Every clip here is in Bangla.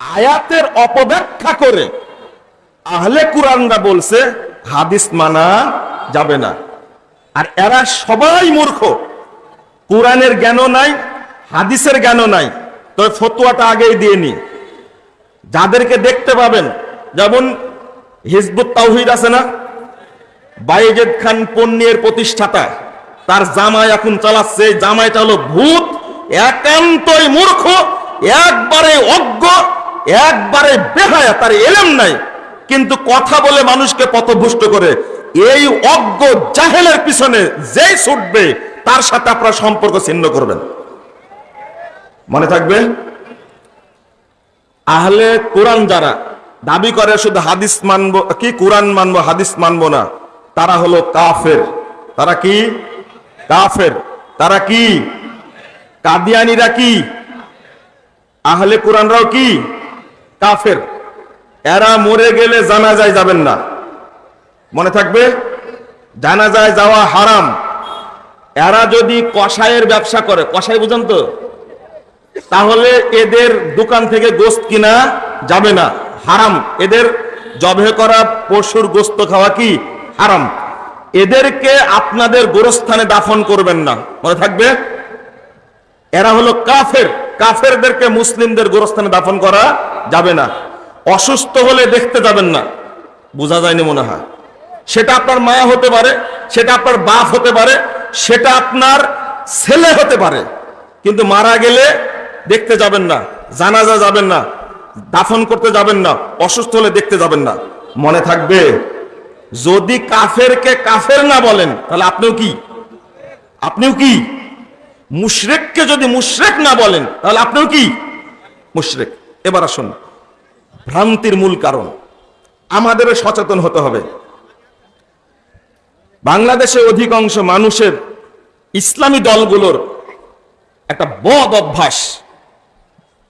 আয়াতের অপব্যাখ্যা করে আহলে কুরআনরা বলছে, হাদিস মানা যাবে না। আর এরা সবাই মূর্খ। কোরআনের জ্ঞানও নাই, হাদিসের জ্ঞানও নাই। তবে ফতুয়াটা আগেই দিয়ে নি। যাদেরকে দেখতে পাবেন, যেমন হিজবুত তাওহিদ আছে না? বাইজেদ খান পন্নিয়ের প্রতিষ্ঠাতা, তার জামাই এখন চালাচ্ছে। জামাইটা হলো ভূত, একান্তই মূর্খ, একবারে অজ্ঞ। একবারে বেহায়া, তার এলেম নাই। কিন্তু কথা বলে মানুষকে পথভুষ্ট করে, এই অজ্ঞ জাহেলের পিছনে যেই ছুটবে, তার সাথে আপনার সম্পর্ক ছিন্ন করবেন। মনে থাকবে? আহলে কোরআন যারা, দাবি করে শুধু হাদিস মানবো, কি কোরআন মানবো, হাদিস মানবো না, তারা হলো কাফের। তারা কি? কাফের। তারা কি? কাদিয়ানিরা কি? আহলে কোরআনরাও কি? কাফের। এরা মরে গেলে জানাজায় যাবেন না। মনে থাকবে? জানাজায় যাওয়া হারাম। এরা যদি কষায়ের ব্যবসা করে কষাই বুঝেন তো? তাহলে এদের দোকান থেকে গোস্ত কিনা যাবে না। হারাম। এদের জবে করা পশুর গোস্ত খাওয়া কি? হারাম। এদেরকে আপনাদের গোরস্থানে দাফন করবেন না। মনে থাকবে? এরা হলো কাফের। কাফেরদেরকে মুসলিমদের গোরস্থানে দাফন করা যাবে না। অসুস্থ হলে দেখতে যাবেন না। বোঝা যায়নি মনে হয়। সেটা আপনার মা হতে পারে, সেটা আপনার বাপ হতে পারে, সেটা আপনার ছেলে হতে পারে। কিন্তু মারা গেলে দেখতে যাবেন না, জানাজা যাবেন না, দাফন করতে যাবেন না, অসুস্থ হলে দেখতে যাবেন না। মনে থাকবে, যদি কাফেরকে কাফের না বলেন, তাহলে আপনিও কি? আপনিও কি? মুশরেককে যদি মুশরেক না বলেন, তাহলে আপনিও কি? মুশরেক। এবার আসুন। ভ্রান্তির মূল কারণ, আমাদেরও সচেতন হতে হবে। বাংলাদেশে অধিকাংশ মানুষের ইসলামী দলগুলোর একটা বদ অভ্যাস,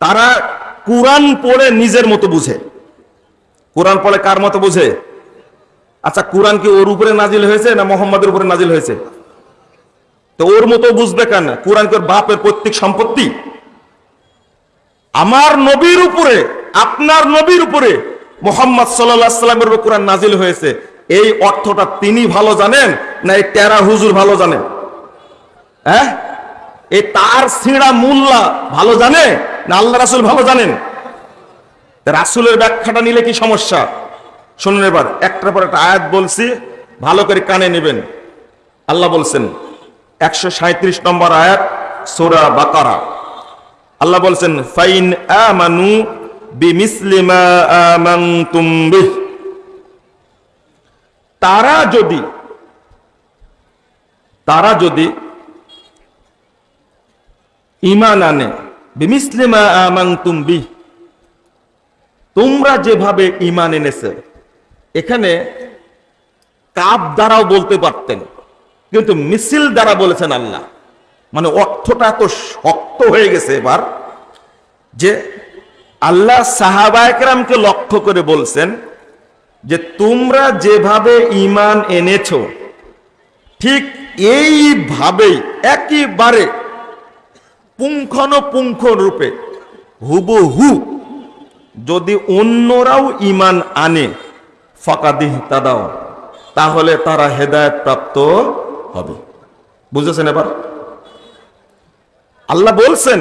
তারা কোরআন পড়ে নিজের মতো বুঝে। কোরআন পড়ে কার মতো বুঝে? আচ্ছা কোরআন কি ওর উপরে নাজিল হয়েছে না মোহাম্মদের উপরে নাজিল হয়েছে? তো ওর মতো বুঝবে কেন? কোরআন কি ওর বাপের প্রত্যেক সম্পত্তি? আমার নবীর উপরে, আপনার নবীর উপরে মোহাম্মদ সাল্লামের উপর কোরআন নাজিল হয়েছে। এই অর্থটা তিনি ভালো জানেন না এই টেরা হুজুর ভালো জানেন? হ্যাঁ? এই তার সিঁড়া মুল্লা ভালো জানে না আল্লাহ রাসুল ভালো জানেন? রাসুলের ব্যাখ্যাটা নিলে কি সমস্যা? শুনুন এবার, একটার পর একটা আয়াত বলছি, ভালো করে কানে নেবেন। আল্লাহ বলছেন, একশো নম্বর আয়াত, সোরা বাকারা। আল্লাহ বলছেন, ফাইন আমানু তারা যদি তারা যদি ইমান আনে বিমিসলিমা তোমরা যেভাবে ইমান এনেছে, এখানে কাপ দ্বারাও বলতে পারতেন, কিন্তু মিছিল দ্বারা বলেছেন আল্লাহ। মানে অর্থটা এত শক্ত হয়ে গেছে এবার, যে আল্লাহ সাহাবায়করামকে লক্ষ্য করে বলছেন যে তোমরা যেভাবে ইমান এনেছ, ঠিক এইভাবেই, একেবারে পুঙ্খানুপুঙ্খ রূপে হুবহু যদি অন্যরাও ইমান আনে ফাঁকাদিহ তাদাও তাহলে তারা হেদায়ত প্রাপ্ত হবে। বুঝেছেন এবার? আল্লাহ বলছেন,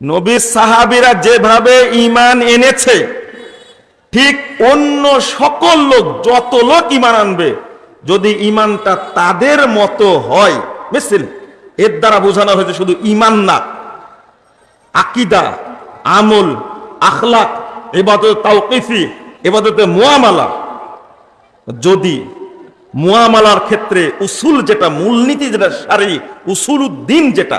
নবী সাহাবিরা যেভাবে ইমান এনেছে, ঠিক অন্য সকল লোক, যত লোক ইমান আনবে, যদি ইমানটা তাদের মতো হয়, বুঝছেন? এর দ্বারা বোঝানো হয়েছে শুধু ইমান না, আকিদা, আমল, আখলাক, এবাদত তাওকিফি, এবাদতে মোয়ামালা। যদি মোয়ামালার ক্ষেত্রে উসুল যেটা, মূলনীতি যেটা সারি উসুল উদ্দিন যেটা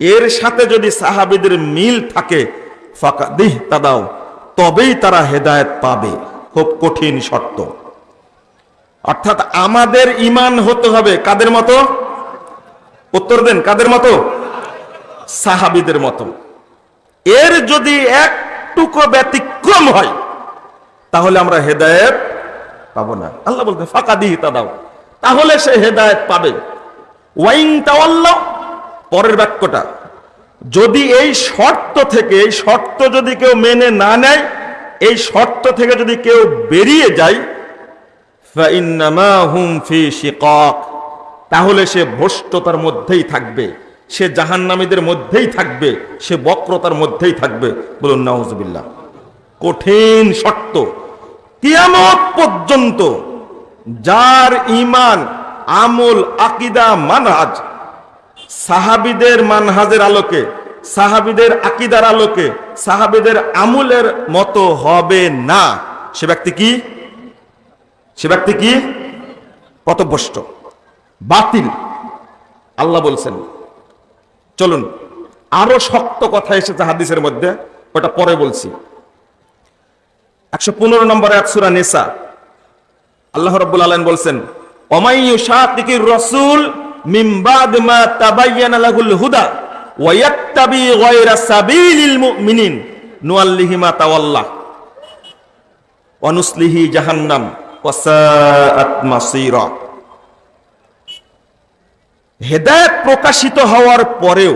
এর সাথে যদি সাহাবিদের মিল থাকে ফাঁকা দিহ তাদাও, তবেই তারা হেদায়েত পাবে। খুব কঠিন শর্ত। অর্থাৎ আমাদের ইমান হতে হবে কাদের মতো? উত্তর দেন, কাদের মতো? সাহাবিদের মতো। এর যদি একটুকু ব্যতিক্রম হয়, তাহলে আমরা হেদায়েত পাবো না। আল্লাহ বলতে ফাঁকা দিয়ে তা দাও তাহলে সে হেদায়েত পাবে। ওয়াইং তাওয়াল্লাহ পরের বাক্যটা, যদি এই শর্ত থেকে, এই শর্ত যদি কেউ মেনে না নেয়, এই শর্ত থেকে যদি কেউ বেরিয়ে যায় তাহলে সে ভ্রষ্টতার মধ্যেই থাকবে, সে জাহান্নামীদের মধ্যেই থাকবে, সে বক্রতার মধ্যেই থাকবে, বলুন নাউজবিল্লা কঠিন শর্ত। কিয়ামত পর্যন্ত যার ইমান আমল, আকিদা, মানহাজ সাহাবিদের মানহাজের আলোকে, সাহাবিদের আকিদার আলোকে, সাহাবিদের আমলের মতো হবে না। সে ব্যক্তি কি? সে ব্যক্তি কি? পথভ্রষ্ট, বাতিল। আল্লাহ বলছেন, চলুন, আরও শক্ত কথা এসেছে হাদিসের মধ্যে, ওটা পরে বলছি। একশো পনেরো নম্বরে একসুরা নেশা আল্লাহ রব্বুল আলম বলছেন অমাইয়ু শাতিকির রসুল হেদায়েত প্রকাশিত হওয়ার পরেও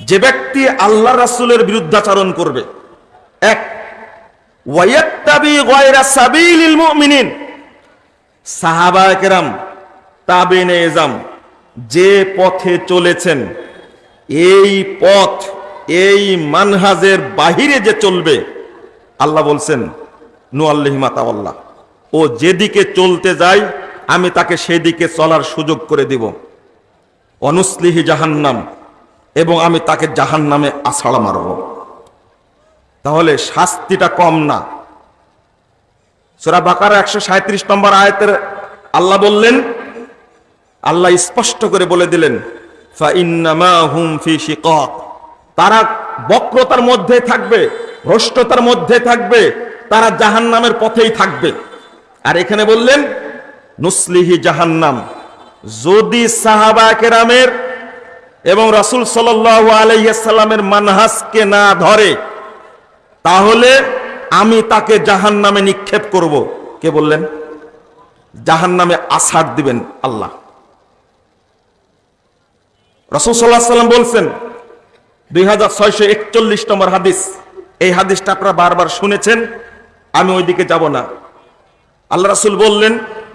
যে ব্যক্তি আল্লাহ রাসূলের বিরুদ্ধাচরণ করবে, এক ওয়ায়াত্তাবি গায়রা সাবিলিল মুমিনিন সাহাবা কেরাম তাবেনে এজাম যে পথে চলেছেন, এই পথ, এই মানহাজের বাহিরে যে চলবে, আল্লাহ বলছেন, নু আল্লাহিমা তাওয়াল্লাহ ও যেদিকে চলতে যায় আমি তাকে সেদিকে চলার সুযোগ করে দিব। অনুসলিহি জাহান্নাম, এবং আমি তাকে জাহান্নামে আছাড়া মারব। তাহলে শাস্তিটা কম না। সুরা বাকার একশো সাঁত্রিশ নম্বর আয়তের আল্লাহ বললেন আল্লাহ স্পষ্ট করে বলে দিলেন তারা বক্রতার মধ্যে থাকবে, ভ্রষ্টতার মধ্যে থাকবে, তারা জাহান্নামের পথেই থাকবে। আর এখানে বললেন, নুসলিহি জাহান্নাম। যদি সাহাবা কেরামের এবং রাসূল সাল্লাল্লাহু আলাইহি সাল্লামের মানহাজকে না ধরে, তাহলে আমি তাকে জাহান নামে নিক্ষেপ করব। কে বললেন? জাহান নামে আসার দিবেন আল্লাহ। রসুল বলছেন, দুই হাজার ছয়শো একচল্লিশ নম্বর হাদিস। এই হাদিসটা আপনারা বারবার শুনেছেন, আমি ওইদিকে যাব না। আল্লাহ রাসুল বললেন,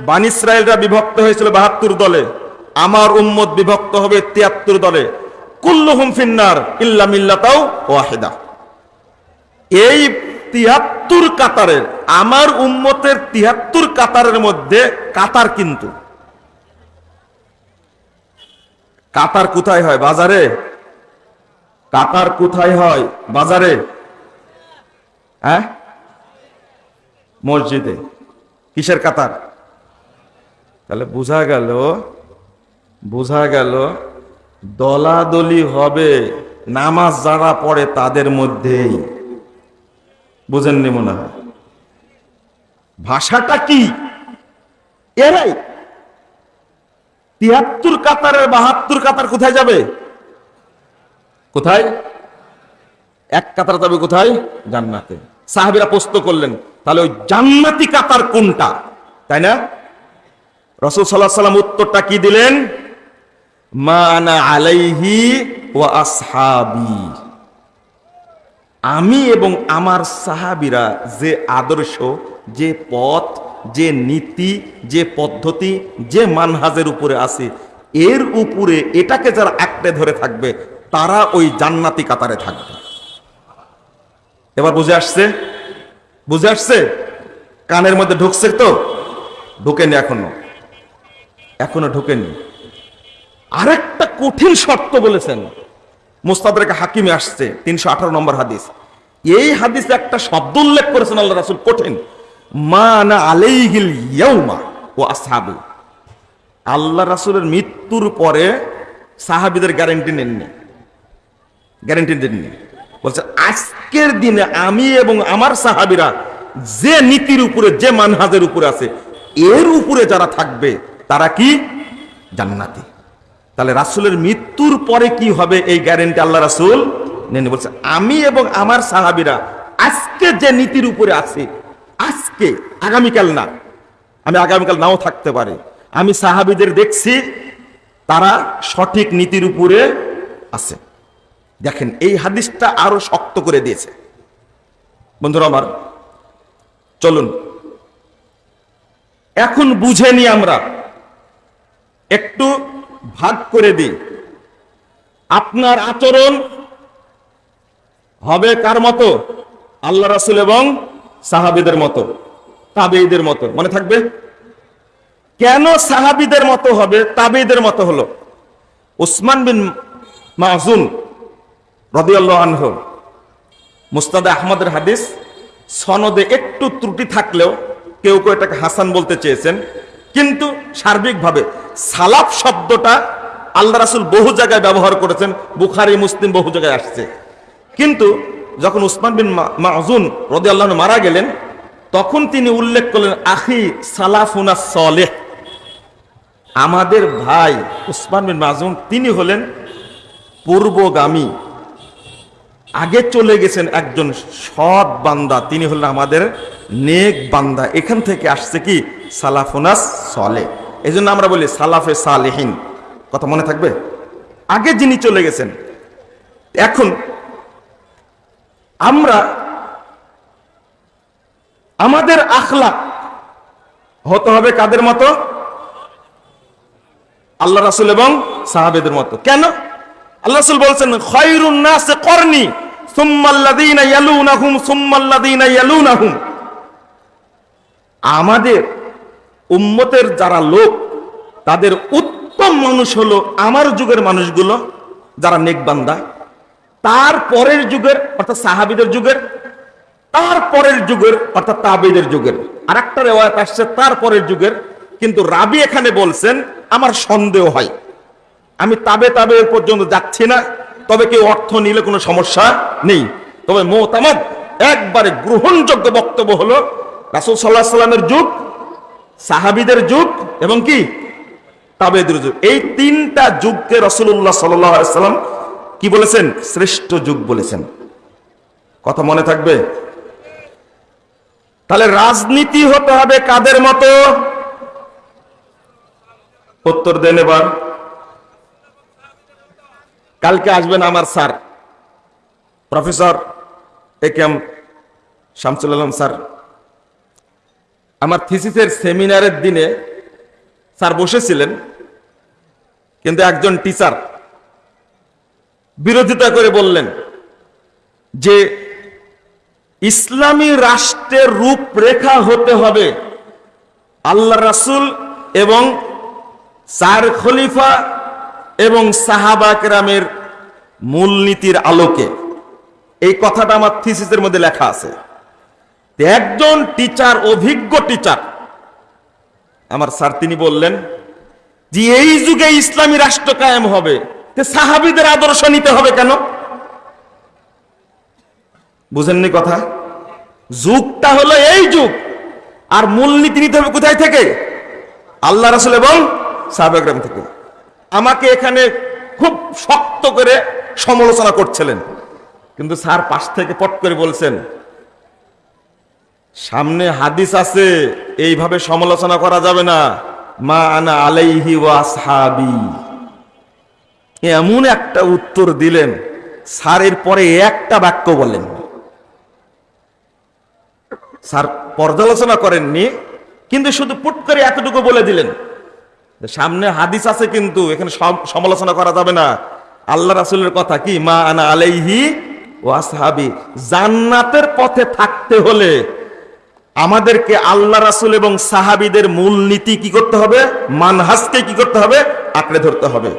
বান ইসরায়েলরা বিভক্ত হয়েছিল বাহাত্তর দলে, আমার উম্মত বিভক্ত হবে তিয়াত্তর দলে। কুল্লুহুম ফিন্নার ইল্লা মিল্লাতাও ওয়াহিদা। এই তিয়াত্তর কাতারের, আমার উম্মতের তিয়াত্তর কাতারের মধ্যে কাতার কিন্তু। কাতার কোথায় হয়? বাজারে? কাতার কোথায় হয়? বাজারে? হ্যাঁ? মসজিদে। কিসের কাতার? তাহলে বোঝা গেল বোঝা গেল, দলাদলি হবে নামাজ যারা পড়ে তাদের মধ্যেই। বুঝেননি মনে হয়? ভাষাটা কি? এরাই। তিয়াত্তর কাতারের বাহাত্তর কাতার কোথায় যাবে? কোথায়? এক কাতার যাবে কোথায়? জান্নাতে। সাহাবিরা প্রশ্ন করলেন, তাহলে ওই জান্নাতি কাতার কোনটা? তাই না? রসুল সাল্লাহ সাল্লাম উত্তরটা কি দিলেন? মা আনা আলাইহি ও আসহাবি। আমি এবং আমার সাহাবিরা যে আদর্শ, যে পথ যে নীতি, যে পদ্ধতি, যে মানহাজের উপরে আছে, এর উপরে এটাকে যারা আঁকড়ে ধরে থাকবে, তারা ওই জান্নাতি কাতারে থাকবে। এবার বুঝে আসছে? বুঝে আসছে? কানের মধ্যে ঢুকছে তো? ঢুকেনি এখনও। এখনও ঢুকেনি। আরেকটা কঠিন শর্ত বলেছেন। মুস্তাদকে হাকিমে আসছে, তিনশো আঠারো নম্বর হাদিস। এই হাদিসে একটা শব্দ উল্লেখ করেছেন আল্লাহ রাসুল, কঠিন। ও আল্লাহ রাসুলের মৃত্যুর পরে সাহাবিদের গ্যারেন্টি নেননি। গ্যারেন্টি দেননি। বলছে, আজকের দিনে আমি এবং আমার সাহাবিরা যে নীতির উপরে, যে মানহাজের উপরে আছে, এর উপরে যারা থাকবে, তারা কি? জান্নাতি। তাহলে রাসুলের মৃত্যুর পরে কি হবে এই গ্যারেন্টি আল্লাহ রাসুল নেনে বলছে, আমি এবং আমার সাহাবিরা আজকে যে নীতির উপরে আছে আজকে, আগামীকাল না, আমি আগামীকাল নাও থাকতে পারে। আমি সাহাবিদের দেখছি, তারা সঠিক নীতির উপরে আছে। দেখেন, এই হাদিসটা আরও শক্ত করে দিয়েছে। বন্ধুরা আমার, চলুন। এখন বুঝে নি আমরা, একটু ভাগ করে দিই। আপনার আচরণ হবে কার মতো? আল্লাহ রাসুল এবং সাহাবিদের মতো তাবেইদের মতো, মনে থাকবে? কেন সাহাবিদের মতো হবে? তাবেইদের মতো হলো উসমান বিন মাহজুন রদিয়াল্লাহ আনহ। মুস্তাদে আহমদের হাদিস, সনদে একটু ত্রুটি থাকলেও কেউ কেউ এটাকে হাসান বলতে চেয়েছেন। কিন্তু সার্বিকভাবে সালাফ শব্দটা আল্লাহ রাসুল বহু জায়গায় ব্যবহার করেছেন, বুখারি, মুসলিম বহু জায়গায় আসছে। কিন্তু যখন উসমান বিন মাহজুন রদি আল্লাহ মারা গেলেন, তখন তিনি উল্লেখ করলেন, আখি সালাফুনা সলেহ। আমাদের ভাই উসমান বিন মাজুন, তিনি হলেন পূর্বগামী। আগে চলে গেছেন একজন সৎ বান্দা, তিনি হলেন আমাদের নেক বান্দা। এখান থেকে আসছে কি? সালাফুনাস সলে এই জন্য আমরা বলি সালাফে সালেহীন। কথা মনে থাকবে? আগে যিনি চলে গেছেন, এখন আমরা আমাদের আখলা হতে হবে কাদের মতো? আল্লাহ রাসুল এবং সাহাবেদের মতো। কেন? আল্লাহ রাসুল বলছেন, খয়রুন নাসে করনি আমাদের উম্মতের যারা লোক, তাদের উত্তম মানুষ হলো আমার যুগের মানুষগুলো, যারা নেকবান্দা। তার পরের যুগের, অর্থাৎ সাহাবিদের যুগের, তার পরের যুগের, অর্থাৎ তাবিদের যুগের। আর একটা রেওয়ায়ত আসছে, তার পরের যুগের। কিন্তু রাবি এখানে বলছেন, আমার সন্দেহ হয়। আমি তাবে তাবে পর্যন্ত যাচ্ছি না, তবে কেউ অর্থ নিলে কোনো সমস্যা নেই। তবে মোতামত একবারে গ্রহণযোগ্য বক্তব্য হলো, রাসুল সাল্লাহ সাল্লামের যুগ, সাহাবিদের যুগ এবং কি? তাবেদের যুগ। এই তিনটা যুগকে রসুল্লাহ সাল্লাম কি বলেছেন? শ্রেষ্ঠ যুগ বলেছেন। কথা মনে থাকবে? তাহলে রাজনীতি হতে হবে কাদের মতো? উত্তর দেন এবার। কালকে আসবেন আমার sir. Professor A K M Shamsul Alam sir. আমার থিসিসের সেমিনারের দিনে স্যার বসেছিলেন, কিন্তু একজন টিচার বিরোধিতা করে বললেন যে ইসলামী রাষ্ট্রের রূপরেখা হতে হবে আল্লাহ রাসুল এবং চার খলিফা এবং সাহাবা কেরামের মূলনীতির আলোকে। এই কথাটা আমার থিসিসের মধ্যে লেখা আছে। একজন টিচার, অভিজ্ঞ টিচার, আমার স্যার তিনি বললেন যে এই যুগে ইসলামী রাষ্ট্র কায়েম হবে। সাহাবিদের আদর্শ নিতে হবে কেন? বুঝেননি কথা? যুগটা হলো এই যুগ। আর মূলনীতি নিতে হবে কোথায় থেকে? আল্লাহ রাসুল এবং সাহাবাগ্রাম থেকে। আমাকে এখানে খুব শক্ত করে সমালোচনা করছিলেন। কিন্তু স্যার পাশ থেকে পট করে বলছেন, সামনে হাদিস আছে, এইভাবে সমালোচনা করা যাবে না। মা আনা আলাইহি ওয়াসহাবি এমন একটা উত্তর দিলেন, স্যারের পরে একটা বাক্য বলেন স্যার পর্যালোচনা করেননি, কিন্তু শুধু পুট করে এতটুকু বলে দিলেন। সামনে হাদিস আছে কিন্তু, এখানে সমালোচনা করা যাবে না। আল্লাহ রাসুলের কথা কি? মা আনা আলাইহি ওয়াসহাবি জান্নাতের পথে থাকতে হলে আমাদেরকে আল্লাহ রাসুল এবং সাহাবিদের মূল নীতি কি করতে হবে? মানহাজকে কি করতে হবে? আঁকড়ে ধরতে হবে।